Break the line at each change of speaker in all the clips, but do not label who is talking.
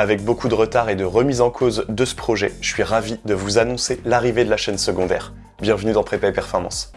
Avec beaucoup de retard et de remise en cause de ce projet, je suis ravi de vous annoncer l'arrivée de la chaîne secondaire. Bienvenue dans Prépa et Performance.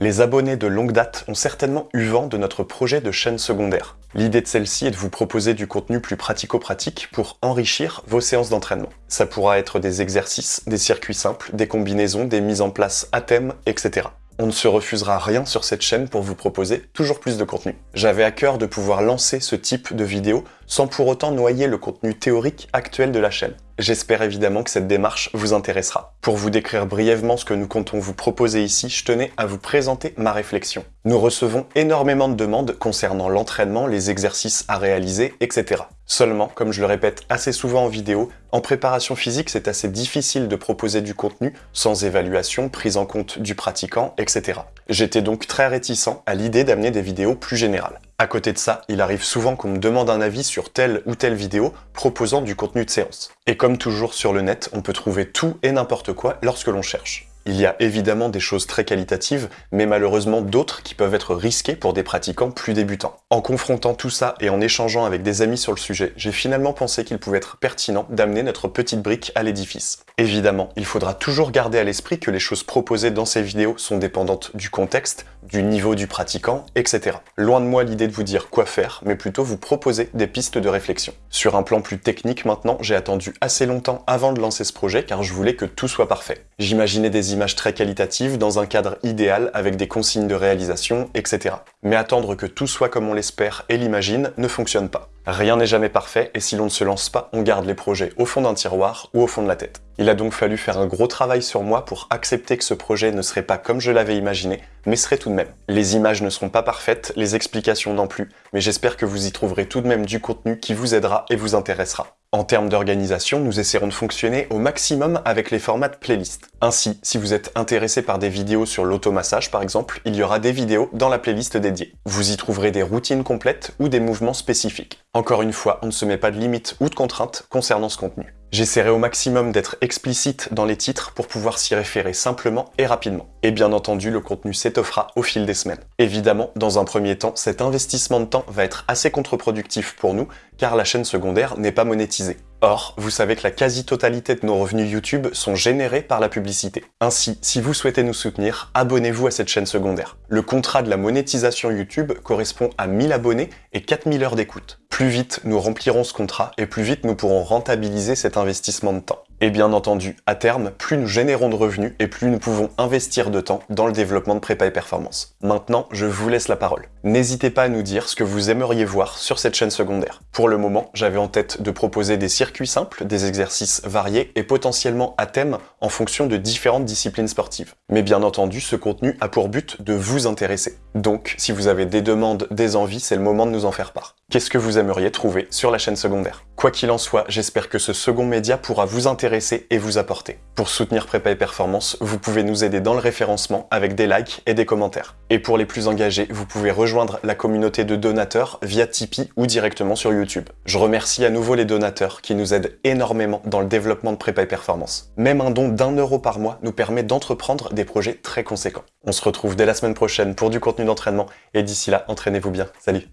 Les abonnés de longue date ont certainement eu vent de notre projet de chaîne secondaire. L'idée de celle-ci est de vous proposer du contenu plus pratico-pratique pour enrichir vos séances d'entraînement. Ça pourra être des exercices, des circuits simples, des combinaisons, des mises en place à thème, etc. On ne se refusera rien sur cette chaîne pour vous proposer toujours plus de contenu. J'avais à cœur de pouvoir lancer ce type de vidéo sans pour autant noyer le contenu théorique actuel de la chaîne. J'espère évidemment que cette démarche vous intéressera. Pour vous décrire brièvement ce que nous comptons vous proposer ici, je tenais à vous présenter ma réflexion. Nous recevons énormément de demandes concernant l'entraînement, les exercices à réaliser, etc. Seulement, comme je le répète assez souvent en vidéo, en préparation physique, c'est assez difficile de proposer du contenu sans évaluation, prise en compte du pratiquant, etc. J'étais donc très réticent à l'idée d'amener des vidéos plus générales. À côté de ça, il arrive souvent qu'on me demande un avis sur telle ou telle vidéo proposant du contenu de séance. Et comme toujours sur le net, on peut trouver tout et n'importe quoi lorsque l'on cherche. Il y a évidemment des choses très qualitatives, mais malheureusement d'autres qui peuvent être risquées pour des pratiquants plus débutants. En confrontant tout ça et en échangeant avec des amis sur le sujet, j'ai finalement pensé qu'il pouvait être pertinent d'amener notre petite brique à l'édifice. Évidemment, il faudra toujours garder à l'esprit que les choses proposées dans ces vidéos sont dépendantes du contexte, du niveau du pratiquant, etc. Loin de moi l'idée de vous dire quoi faire, mais plutôt vous proposer des pistes de réflexion. Sur un plan plus technique maintenant, j'ai attendu assez longtemps avant de lancer ce projet car je voulais que tout soit parfait. J'imaginais des images très qualitatives dans un cadre idéal avec des consignes de réalisation, etc. Mais attendre que tout soit comme on l'espère et l'imagine ne fonctionne pas. Rien n'est jamais parfait et si l'on ne se lance pas, on garde les projets au fond d'un tiroir ou au fond de la tête. Il a donc fallu faire un gros travail sur moi pour accepter que ce projet ne serait pas comme je l'avais imaginé, mais serait tout de même. Les images ne seront pas parfaites, les explications non plus, mais j'espère que vous y trouverez tout de même du contenu qui vous aidera et vous intéressera. En termes d'organisation, nous essaierons de fonctionner au maximum avec les formats de playlist. Ainsi, si vous êtes intéressé par des vidéos sur l'automassage par exemple, il y aura des vidéos dans la playlist dédiée. Vous y trouverez des routines complètes ou des mouvements spécifiques. Encore une fois, on ne se met pas de limites ou de contraintes concernant ce contenu. J'essaierai au maximum d'être explicite dans les titres pour pouvoir s'y référer simplement et rapidement. Et bien entendu, le contenu s'étoffera au fil des semaines. Évidemment, dans un premier temps, cet investissement de temps va être assez contre-productif pour nous, car la chaîne secondaire n'est pas monétisée. Or, vous savez que la quasi-totalité de nos revenus YouTube sont générés par la publicité. Ainsi, si vous souhaitez nous soutenir, abonnez-vous à cette chaîne secondaire. Le contrat de la monétisation YouTube correspond à 1000 abonnés et 4000 heures d'écoute. Plus vite nous remplirons ce contrat et plus vite nous pourrons rentabiliser cet investissement de temps. Et bien entendu, à terme, plus nous générons de revenus et plus nous pouvons investir de temps dans le développement de prépa et performance. Maintenant, je vous laisse la parole. N'hésitez pas à nous dire ce que vous aimeriez voir sur cette chaîne secondaire. Pour le moment, j'avais en tête de proposer des circuits simples, des exercices variés et potentiellement à thème en fonction de différentes disciplines sportives. Mais bien entendu, ce contenu a pour but de vous intéresser. Donc, si vous avez des demandes, des envies, c'est le moment de nous en faire part. Qu'est-ce que vous aimeriez trouver sur la chaîne secondaire? Quoi qu'il en soit, j'espère que ce second média pourra vous intéresser et vous apporter. Pour soutenir Prépa et Performance, vous pouvez nous aider dans le référencement avec des likes et des commentaires. Et pour les plus engagés, vous pouvez rejoindre la communauté de donateurs via Tipeee ou directement sur YouTube. Je remercie à nouveau les donateurs qui nous aident énormément dans le développement de Prépa et Performance. Même un don d'un euro par mois nous permet d'entreprendre des projets très conséquents. On se retrouve dès la semaine prochaine pour du contenu d'entraînement et d'ici là, entraînez-vous bien. Salut